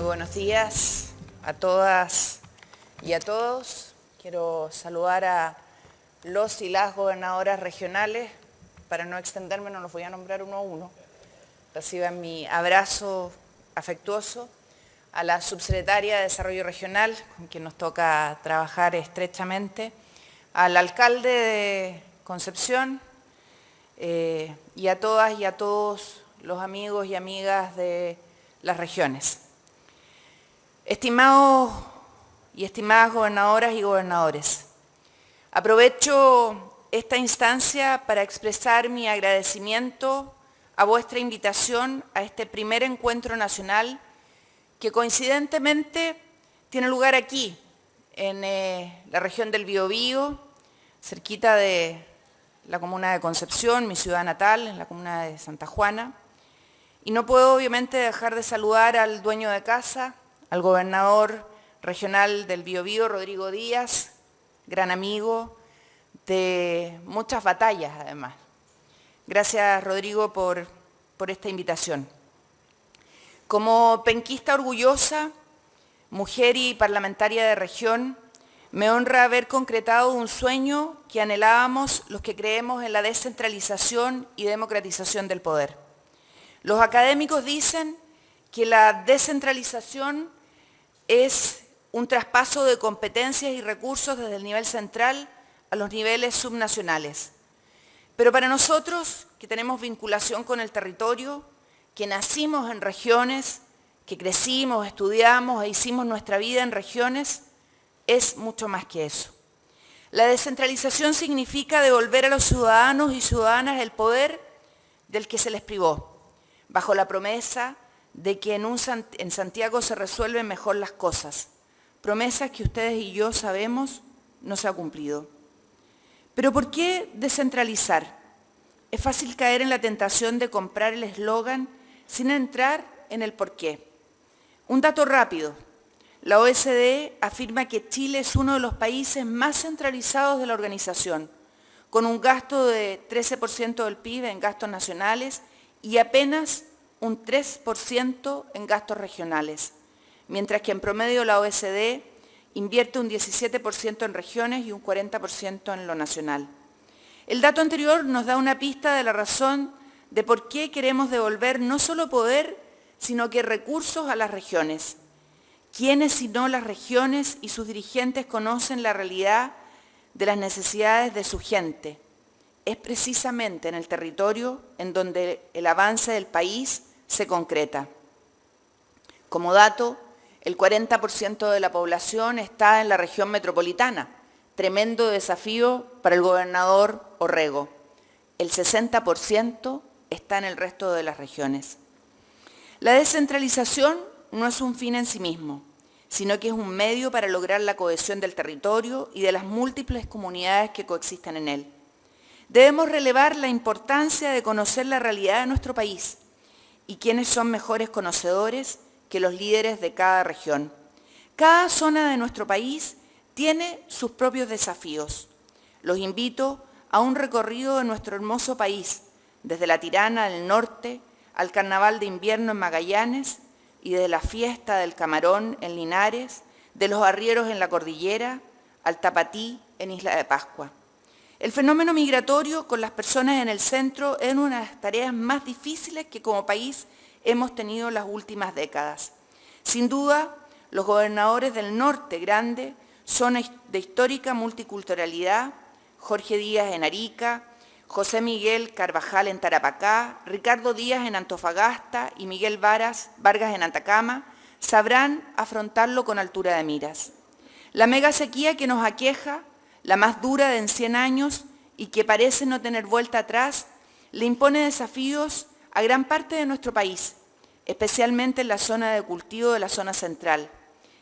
Muy buenos días a todas y a todos. Quiero saludar a los y las gobernadoras regionales. Para no extenderme, no los voy a nombrar uno a uno. Reciban mi abrazo afectuoso a la subsecretaria de Desarrollo Regional, con quien nos toca trabajar estrechamente, al alcalde de Concepción eh, y a todas y a todos los amigos y amigas de las regiones. Estimados y estimadas gobernadoras y gobernadores, aprovecho esta instancia para expresar mi agradecimiento a vuestra invitación a este primer encuentro nacional que coincidentemente tiene lugar aquí, en eh, la región del Biobío, cerquita de la comuna de Concepción, mi ciudad natal, en la comuna de Santa Juana. Y no puedo obviamente dejar de saludar al dueño de casa, al gobernador regional del Biobío, Rodrigo Díaz, gran amigo de muchas batallas además. Gracias Rodrigo por, por esta invitación. Como penquista orgullosa, mujer y parlamentaria de región, me honra haber concretado un sueño que anhelábamos los que creemos en la descentralización y democratización del poder. Los académicos dicen que la descentralización es un traspaso de competencias y recursos desde el nivel central a los niveles subnacionales. Pero para nosotros, que tenemos vinculación con el territorio, que nacimos en regiones, que crecimos, estudiamos e hicimos nuestra vida en regiones, es mucho más que eso. La descentralización significa devolver a los ciudadanos y ciudadanas el poder del que se les privó, bajo la promesa de que en, en Santiago se resuelven mejor las cosas. Promesas que ustedes y yo sabemos no se ha cumplido. Pero ¿por qué descentralizar? Es fácil caer en la tentación de comprar el eslogan sin entrar en el porqué. Un dato rápido. La OSD afirma que Chile es uno de los países más centralizados de la organización, con un gasto de 13% del PIB en gastos nacionales y apenas un 3% en gastos regionales, mientras que en promedio la OSD invierte un 17% en regiones y un 40% en lo nacional. El dato anterior nos da una pista de la razón de por qué queremos devolver no solo poder, sino que recursos a las regiones. ¿Quiénes sino las regiones y sus dirigentes conocen la realidad de las necesidades de su gente? Es precisamente en el territorio en donde el avance del país se concreta. Como dato, el 40% de la población está en la región metropolitana, tremendo desafío para el gobernador Orrego. El 60% está en el resto de las regiones. La descentralización no es un fin en sí mismo, sino que es un medio para lograr la cohesión del territorio y de las múltiples comunidades que coexisten en él. Debemos relevar la importancia de conocer la realidad de nuestro país, y quiénes son mejores conocedores que los líderes de cada región. Cada zona de nuestro país tiene sus propios desafíos. Los invito a un recorrido de nuestro hermoso país, desde la Tirana del norte al Carnaval de invierno en Magallanes y de la fiesta del Camarón en Linares, de los arrieros en la cordillera al Tapatí en Isla de Pascua. El fenómeno migratorio con las personas en el centro es una de las tareas más difíciles que como país hemos tenido las últimas décadas. Sin duda, los gobernadores del norte grande son de histórica multiculturalidad, Jorge Díaz en Arica, José Miguel Carvajal en Tarapacá, Ricardo Díaz en Antofagasta y Miguel Vargas en Atacama, sabrán afrontarlo con altura de miras. La mega sequía que nos aqueja la más dura de en 100 años y que parece no tener vuelta atrás, le impone desafíos a gran parte de nuestro país, especialmente en la zona de cultivo de la zona central.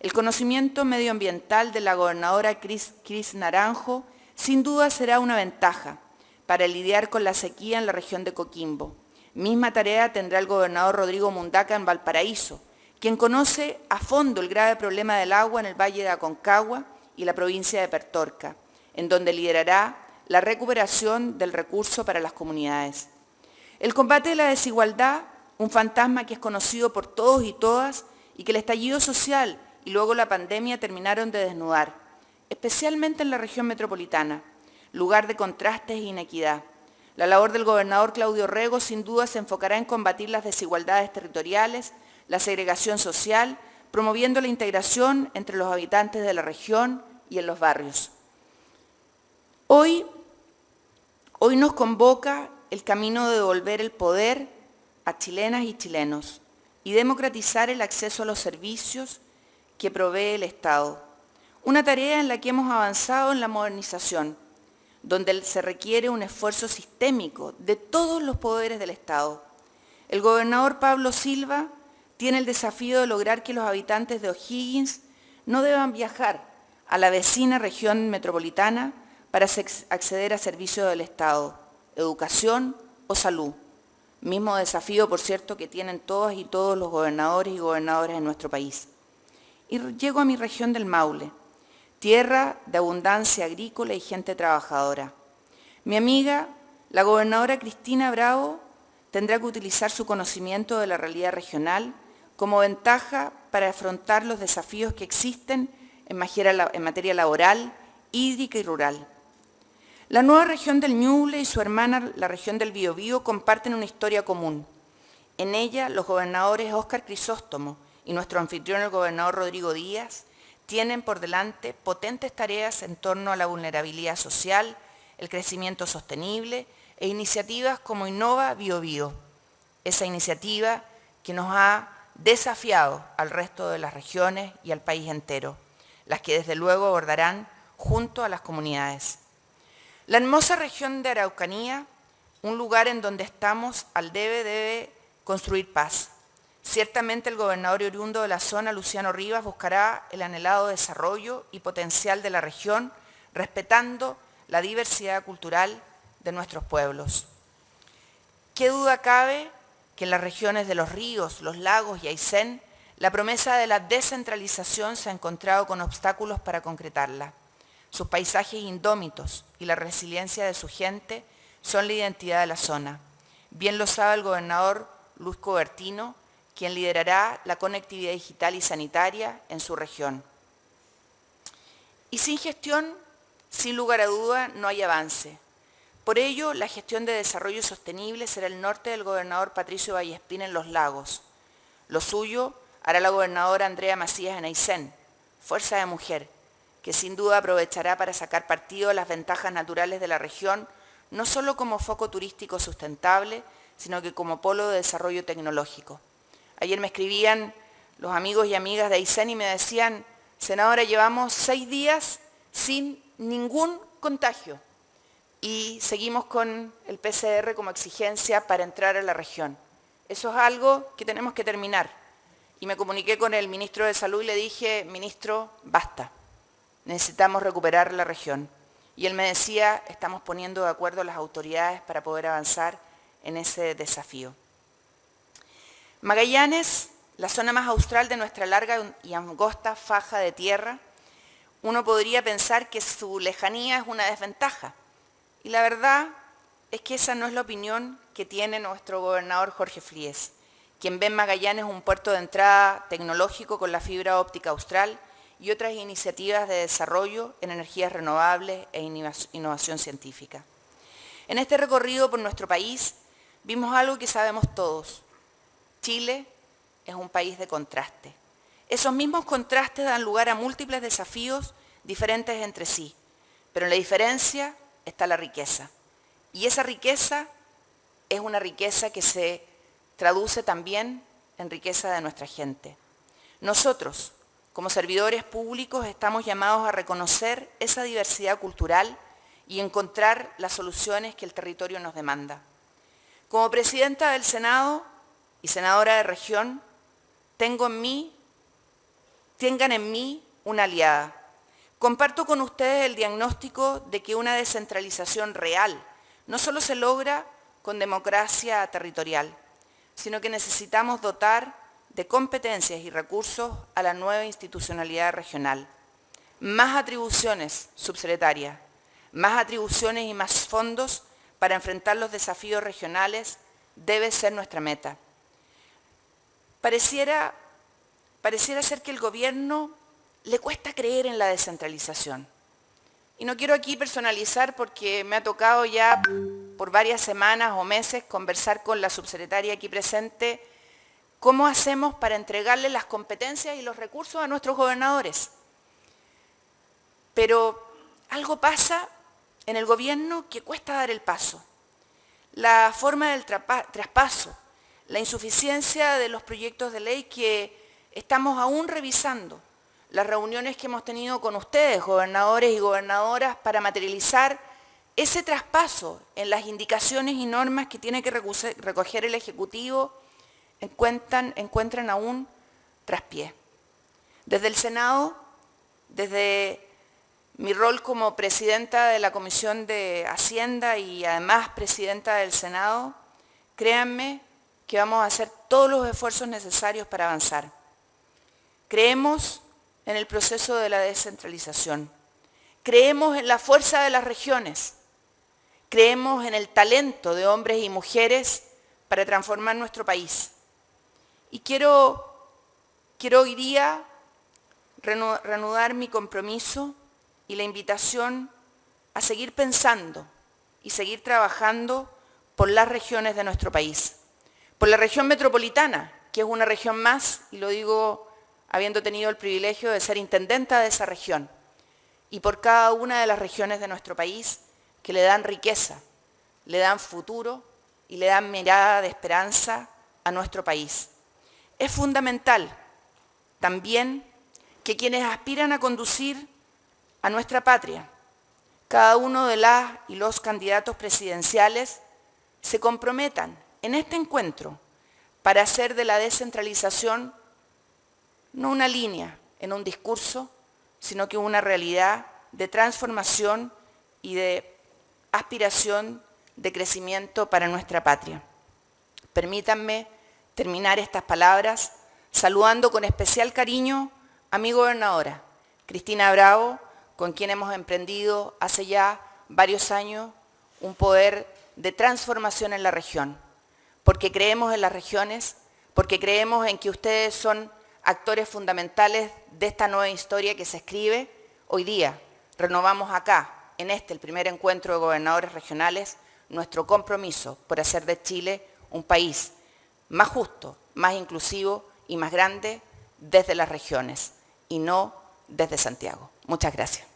El conocimiento medioambiental de la gobernadora Cris, Naranjo sin duda será una ventaja para lidiar con la sequía en la región de Coquimbo. Misma tarea tendrá el gobernador Rodrigo Mundaca en Valparaíso, quien conoce a fondo el grave problema del agua en el Valle de Aconcagua y la provincia de Pertorca en donde liderará la recuperación del recurso para las comunidades. El combate de la desigualdad, un fantasma que es conocido por todos y todas y que el estallido social y luego la pandemia terminaron de desnudar, especialmente en la región metropolitana, lugar de contrastes e inequidad. La labor del gobernador Claudio Rego sin duda se enfocará en combatir las desigualdades territoriales, la segregación social, promoviendo la integración entre los habitantes de la región y en los barrios. Hoy, hoy nos convoca el camino de devolver el poder a chilenas y chilenos y democratizar el acceso a los servicios que provee el Estado. Una tarea en la que hemos avanzado en la modernización, donde se requiere un esfuerzo sistémico de todos los poderes del Estado. El gobernador Pablo Silva tiene el desafío de lograr que los habitantes de O'Higgins no deban viajar a la vecina región metropolitana para acceder a servicios del Estado, educación o salud. Mismo desafío, por cierto, que tienen todas y todos los gobernadores y gobernadoras en nuestro país. Y llego a mi región del Maule, tierra de abundancia agrícola y gente trabajadora. Mi amiga, la gobernadora Cristina Bravo, tendrá que utilizar su conocimiento de la realidad regional como ventaja para afrontar los desafíos que existen en materia laboral, hídrica y rural. La nueva región del Ñuble y su hermana, la región del Biobío, comparten una historia común. En ella, los gobernadores Óscar Crisóstomo y nuestro anfitrión, el gobernador Rodrigo Díaz, tienen por delante potentes tareas en torno a la vulnerabilidad social, el crecimiento sostenible e iniciativas como Innova BioBio, esa iniciativa que nos ha desafiado al resto de las regiones y al país entero, las que desde luego abordarán junto a las comunidades. La hermosa región de Araucanía, un lugar en donde estamos al debe debe construir paz, Ciertamente el gobernador oriundo de la zona, Luciano Rivas, buscará el anhelado desarrollo y potencial de la región, respetando la diversidad cultural de nuestros pueblos. ¿Qué duda cabe que en las regiones de los ríos, los lagos y Aysén, la promesa de la descentralización se ha encontrado con obstáculos para concretarla? Sus paisajes indómitos y la resiliencia de su gente son la identidad de la zona. Bien lo sabe el gobernador Luis Cobertino, quien liderará la conectividad digital y sanitaria en su región. Y sin gestión, sin lugar a duda, no hay avance. Por ello, la gestión de desarrollo sostenible será el norte del gobernador Patricio Vallespín en Los Lagos. Lo suyo hará la gobernadora Andrea Macías en Aysén, fuerza de mujer, que sin duda aprovechará para sacar partido de las ventajas naturales de la región, no solo como foco turístico sustentable, sino que como polo de desarrollo tecnológico. Ayer me escribían los amigos y amigas de Aysén y me decían, senadora, llevamos seis días sin ningún contagio y seguimos con el PCR como exigencia para entrar a la región. Eso es algo que tenemos que terminar. Y me comuniqué con el ministro de Salud y le dije, ministro, basta, necesitamos recuperar la región. Y él me decía, estamos poniendo de acuerdo las autoridades para poder avanzar en ese desafío. Magallanes, la zona más austral de nuestra larga y angosta faja de tierra, uno podría pensar que su lejanía es una desventaja. Y la verdad es que esa no es la opinión que tiene nuestro gobernador Jorge Fríes, quien ve en Magallanes un puerto de entrada tecnológico con la fibra óptica austral y otras iniciativas de desarrollo en energías renovables e innovación científica. En este recorrido por nuestro país vimos algo que sabemos todos, Chile es un país de contraste. Esos mismos contrastes dan lugar a múltiples desafíos diferentes entre sí, pero la diferencia está la riqueza. Y esa riqueza es una riqueza que se traduce también en riqueza de nuestra gente. Nosotros, como servidores públicos, estamos llamados a reconocer esa diversidad cultural y encontrar las soluciones que el territorio nos demanda. Como presidenta del Senado, y senadora de región, tengo en mí, tengan en mí una aliada. Comparto con ustedes el diagnóstico de que una descentralización real no solo se logra con democracia territorial, sino que necesitamos dotar de competencias y recursos a la nueva institucionalidad regional. Más atribuciones subsecretarias, más atribuciones y más fondos para enfrentar los desafíos regionales debe ser nuestra meta. Pareciera pareciera ser que el gobierno le cuesta creer en la descentralización. Y no quiero aquí personalizar porque me ha tocado ya por varias semanas o meses conversar con la subsecretaria aquí presente cómo hacemos para entregarle las competencias y los recursos a nuestros gobernadores. Pero algo pasa en el gobierno que cuesta dar el paso. La forma del traspaso, la insuficiencia de los proyectos de ley que estamos aún revisando, las reuniones que hemos tenido con ustedes, gobernadores y gobernadoras, para materializar ese traspaso en las indicaciones y normas que tiene que recoger el Ejecutivo, encuentran, encuentran aún traspié. Desde el Senado, desde mi rol como presidenta de la Comisión de Hacienda y además presidenta del Senado, créanme que vamos a hacer todos los esfuerzos necesarios para avanzar. Creemos en el proceso de la descentralización. Creemos en la fuerza de las regiones. Creemos en el talento de hombres y mujeres para transformar nuestro país. Y quiero, quiero hoy día reanudar mi compromiso y la invitación a seguir pensando y seguir trabajando por las regiones de nuestro país. Por la región metropolitana, que es una región más, y lo digo habiendo tenido el privilegio de ser intendenta de esa región, y por cada una de las regiones de nuestro país que le dan riqueza, le dan futuro y le dan mirada de esperanza a nuestro país. Es fundamental también que quienes aspiran a conducir a nuestra patria, cada uno de las y los candidatos presidenciales se comprometan en este encuentro para hacer de la descentralización no una línea en un discurso, sino que una realidad de transformación y de aspiración de crecimiento para nuestra patria. Permítanme terminar estas palabras saludando con especial cariño a mi gobernadora, Cristina Bravo, con quien hemos emprendido hace ya varios años un poder de transformación en la región, porque creemos en las regiones, porque creemos en que ustedes son actores fundamentales de esta nueva historia que se escribe hoy día. Renovamos acá, en este, el primer encuentro de gobernadores regionales, nuestro compromiso por hacer de Chile un país más justo, más inclusivo y más grande desde las regiones y no desde Santiago. Muchas gracias.